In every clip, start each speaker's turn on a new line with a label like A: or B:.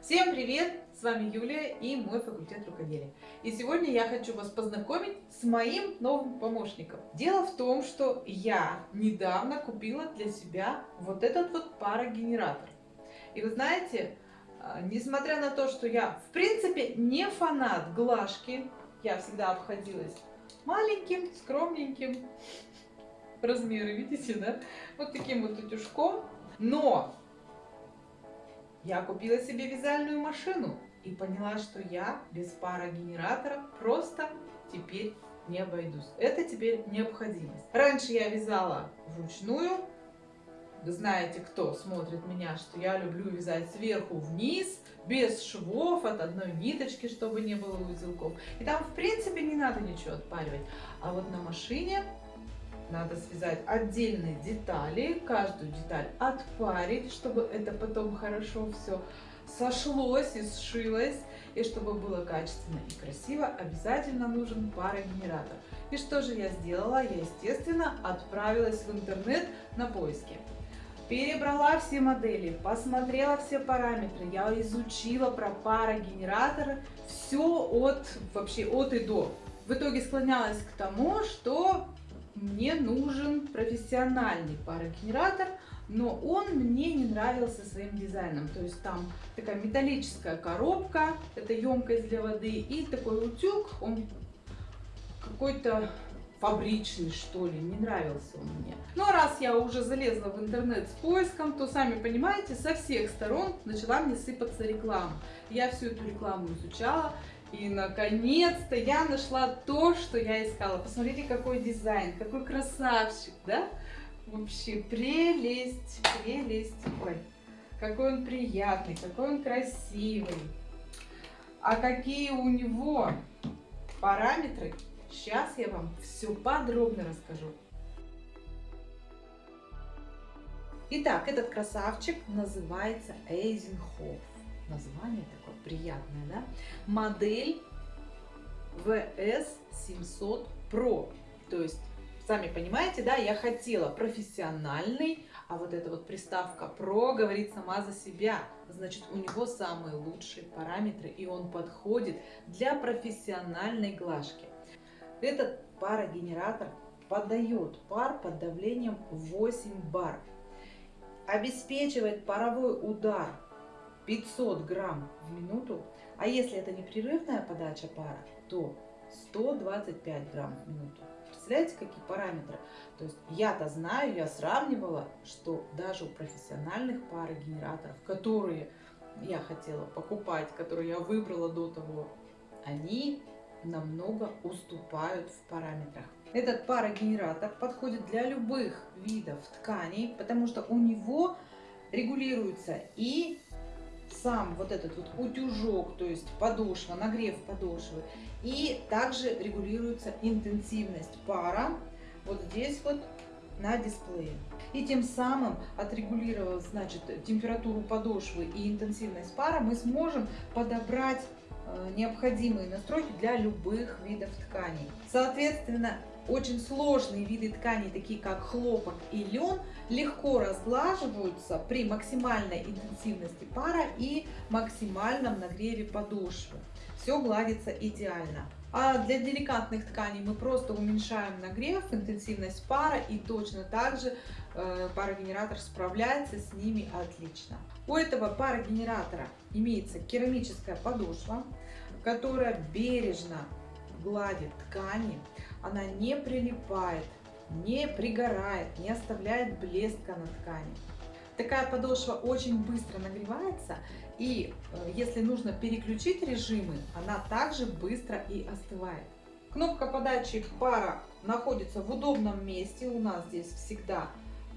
A: Всем привет! С вами Юлия и мой факультет рукоделия. И сегодня я хочу вас познакомить с моим новым помощником. Дело в том, что я недавно купила для себя вот этот вот парогенератор. И вы знаете, а, несмотря на то, что я в принципе не фанат глажки, я всегда обходилась маленьким, скромненьким, размеры, видите, да? Вот таким вот утюжком. Но я купила себе вязальную машину и поняла, что я без парогенератора просто теперь не обойдусь. Это теперь необходимость. Раньше я вязала вручную. Вы знаете, кто смотрит меня, что я люблю вязать сверху вниз, без швов, от одной ниточки, чтобы не было узелков. И там, в принципе, не надо ничего отпаривать. А вот на машине надо связать отдельные детали, каждую деталь отпарить, чтобы это потом хорошо все сошлось и сшилось. И чтобы было качественно и красиво, обязательно нужен парогенератор. И что же я сделала? Я, естественно, отправилась в интернет на поиски. Перебрала все модели, посмотрела все параметры, я изучила про парогенераторы, все от, вообще от и до. В итоге склонялась к тому, что мне нужен профессиональный парогенератор, но он мне не нравился своим дизайном. То есть там такая металлическая коробка, это емкость для воды, и такой утюг, он какой-то фабричный, что ли, не нравился он мне. Но раз я уже залезла в интернет с поиском, то, сами понимаете, со всех сторон начала мне сыпаться реклама. Я всю эту рекламу изучала, и наконец-то я нашла то, что я искала. Посмотрите, какой дизайн, какой красавчик, да? Вообще прелесть, прелесть. Ой, какой он приятный, какой он красивый. А какие у него параметры, сейчас я вам все подробно расскажу. Итак, этот красавчик называется Эйзенхоф название такое приятное, да? Модель VS700 Pro. То есть, сами понимаете, да, я хотела профессиональный, а вот эта вот приставка Pro говорит сама за себя. Значит, у него самые лучшие параметры, и он подходит для профессиональной глажки. Этот парогенератор подает пар под давлением 8 бар. Обеспечивает паровой удар 500 грамм в минуту, а если это непрерывная подача пара, то 125 грамм в минуту. Представляете, какие параметры? То есть я-то знаю, я сравнивала, что даже у профессиональных парогенераторов, которые я хотела покупать, которые я выбрала до того, они намного уступают в параметрах. Этот парогенератор подходит для любых видов тканей, потому что у него регулируется и сам вот этот вот утюжок, то есть подошва, нагрев подошвы. И также регулируется интенсивность пара вот здесь вот на дисплее. И тем самым, отрегулировав значит, температуру подошвы и интенсивность пара, мы сможем подобрать э, необходимые настройки для любых видов тканей. Соответственно, очень сложные виды тканей, такие как хлопок и лен, легко разглаживаются при максимальной интенсивности пара и максимальном нагреве подошвы. Все гладится идеально. А для деликатных тканей мы просто уменьшаем нагрев, интенсивность пара и точно так же э, парогенератор справляется с ними отлично. У этого парогенератора имеется керамическая подошва, которая бережно гладит ткани, она не прилипает, не пригорает, не оставляет блеска на ткани. Такая подошва очень быстро нагревается, и э, если нужно переключить режимы, она также быстро и остывает. Кнопка подачи пара находится в удобном месте. У нас здесь всегда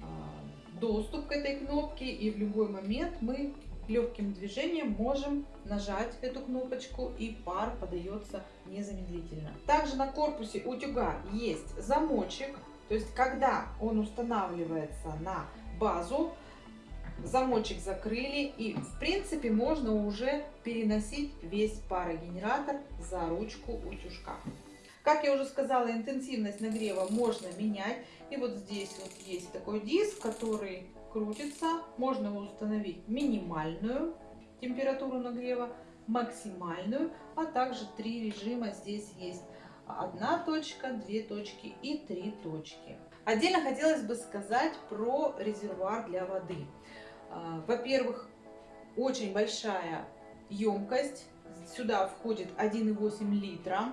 A: э, доступ к этой кнопке, и в любой момент мы легким движением можем нажать эту кнопочку и пар подается незамедлительно. Также на корпусе утюга есть замочек, то есть когда он устанавливается на базу, замочек закрыли и в принципе можно уже переносить весь парогенератор за ручку утюжка. Как я уже сказала, интенсивность нагрева можно менять. И вот здесь вот есть такой диск, который крутится. Можно установить минимальную температуру нагрева, максимальную, а также три режима здесь есть. Одна точка, две точки и три точки. Отдельно хотелось бы сказать про резервуар для воды. А, во-первых, очень большая емкость. Сюда входит 1,8 литра.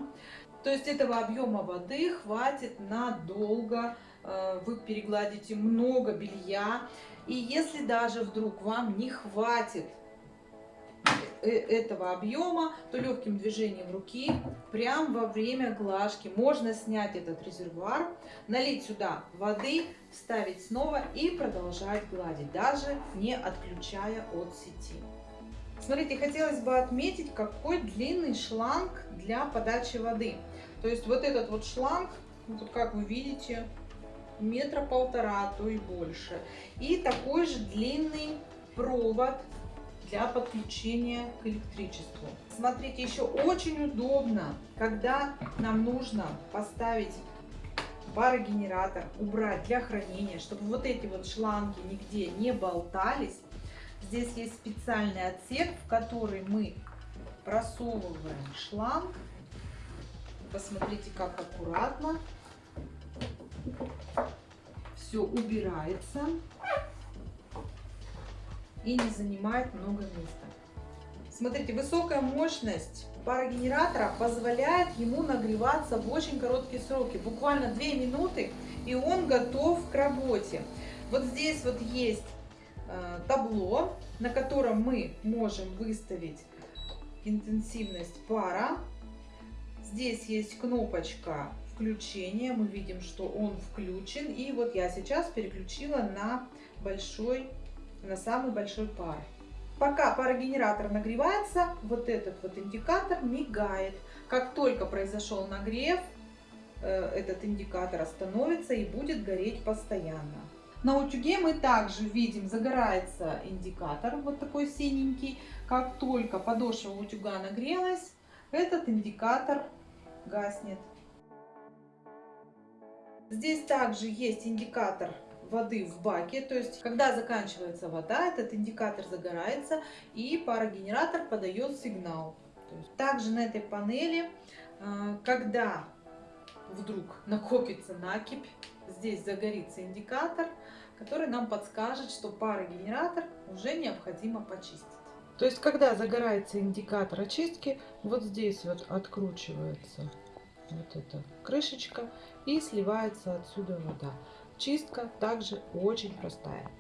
A: То есть этого объема воды хватит надолго. А, вы перегладите много белья. И если даже вдруг вам не хватит Э, этого объема, то легким движением руки, прямо во время глажки, можно снять этот резервуар, налить сюда воды, вставить снова и продолжать гладить, даже не отключая от сети. Смотрите, хотелось бы отметить, какой длинный шланг для подачи воды. То есть вот этот вот шланг, вот как вы видите, метра полтора, а то и больше. И такой же длинный провод для подключения к электричеству. Смотрите, еще очень удобно, когда нам нужно поставить парогенератор, убрать для хранения, чтобы вот эти вот шланги нигде не болтались. Здесь есть специальный отсек, в который мы просовываем шланг. Посмотрите, как аккуратно все убирается и не занимает много места. Смотрите, высокая мощность парогенератора позволяет ему нагреваться в очень короткие сроки, буквально 2 минуты, и он готов к работе. Вот здесь вот есть табло, на котором мы можем выставить интенсивность пара. Здесь есть кнопочка включения, мы видим, что он включен. И вот я сейчас переключила на большой на самый большой пар. Пока парогенератор нагревается, вот этот вот индикатор мигает. Как только произошел нагрев, э, этот индикатор остановится и будет гореть постоянно. На утюге мы также видим, загорается индикатор, вот такой синенький. Как только подошва утюга нагрелась, этот индикатор гаснет. Здесь также есть индикатор воды в баке. То есть, когда заканчивается вода, этот индикатор загорается и парогенератор подает сигнал. Также на этой панели, а, когда вдруг накопится накипь, здесь загорится индикатор, который нам подскажет, что парогенератор уже необходимо почистить. То есть, когда загорается индикатор очистки, вот здесь вот откручивается вот эта крышечка и сливается отсюда вода. Чистка также очень простая.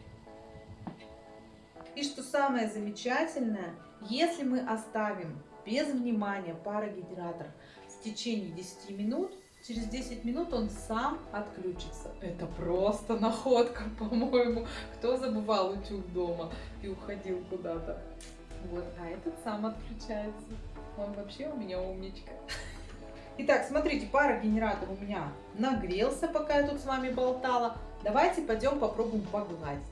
A: И что самое замечательное, если мы оставим без внимания парогенератор в течение 10 минут, через 10 минут он сам отключится. Это просто находка, по-моему. Кто забывал утюг дома и уходил куда-то. Вот, а этот сам отключается. Он вообще у меня умничка. Итак, смотрите, парогенератор у меня нагрелся, пока я тут с вами болтала. Давайте пойдем попробуем погладить.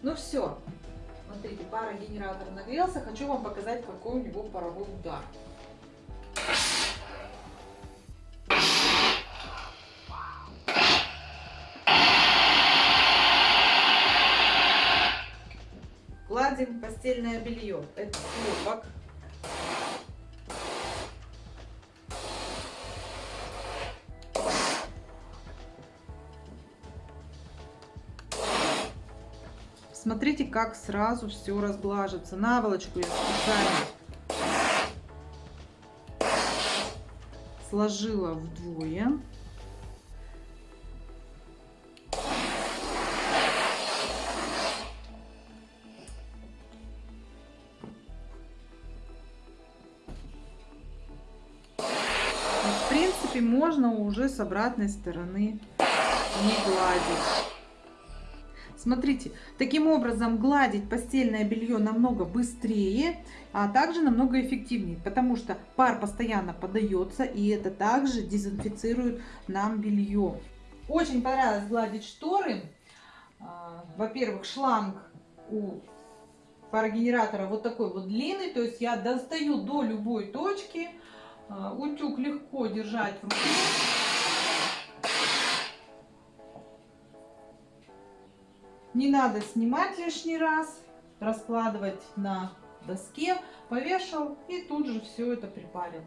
A: Ну все, смотрите, парогенератор нагрелся. Хочу вам показать, какой у него паровой удар. Гладим постельное белье. Это хлопок. Смотрите, как сразу все разглаживается. Наволочку я специально сложила вдвое. Можно уже с обратной стороны не гладить. Смотрите, таким образом гладить постельное белье намного быстрее, а также намного эффективнее, потому что пар постоянно подается, и это также дезинфицирует нам белье. Очень понравилось гладить шторы. А, во-первых, шланг у парогенератора вот такой вот длинный, то есть я достаю до любой точки, утюг легко держать в руке. Не надо снимать лишний раз, раскладывать на доске, повешал и тут же все это припарил.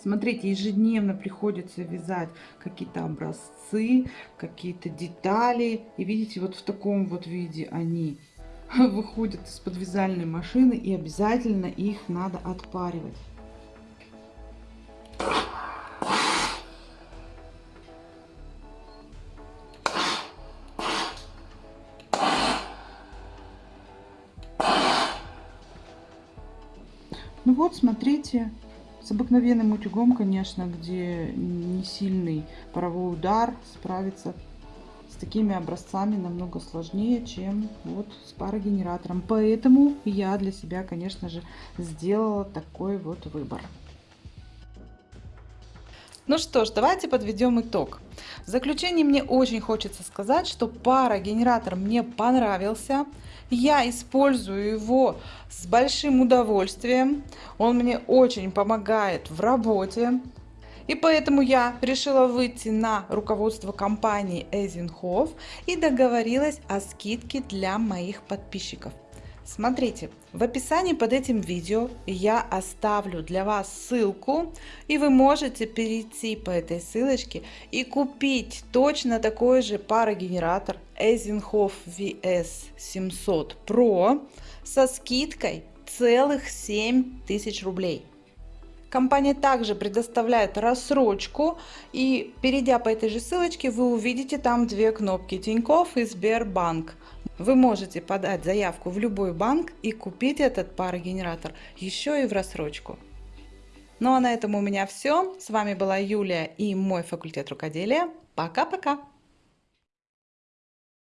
A: Смотрите, ежедневно приходится вязать какие-то образцы, какие-то детали. И видите, вот в таком вот виде они выходят из-под вязальной машины. И обязательно их надо отпаривать. Ну вот, смотрите, с обыкновенным утюгом, конечно, где не сильный паровой удар, справиться с такими образцами намного сложнее, чем вот с парогенератором. Поэтому я для себя, конечно же, сделала такой вот выбор. Ну что ж, давайте подведем итог. В заключение мне очень хочется сказать, что парогенератор мне понравился. Я использую его с большим удовольствием. Он мне очень помогает в работе. И поэтому я решила выйти на руководство компании Эйзенхоф и договорилась о скидке для моих подписчиков. Смотрите, в описании под этим видео я оставлю для вас ссылку, и вы можете перейти по этой ссылочке и купить точно такой же парогенератор Eisenhof VS700 Pro со скидкой целых 7 тысяч рублей. Компания также предоставляет рассрочку и перейдя по этой же ссылочке вы увидите там две кнопки Тинькофф и Сбербанк. Вы можете подать заявку в любой банк и купить этот парогенератор еще и в рассрочку. Ну а на этом у меня все. С вами была Юлия и мой факультет рукоделия. Пока-пока!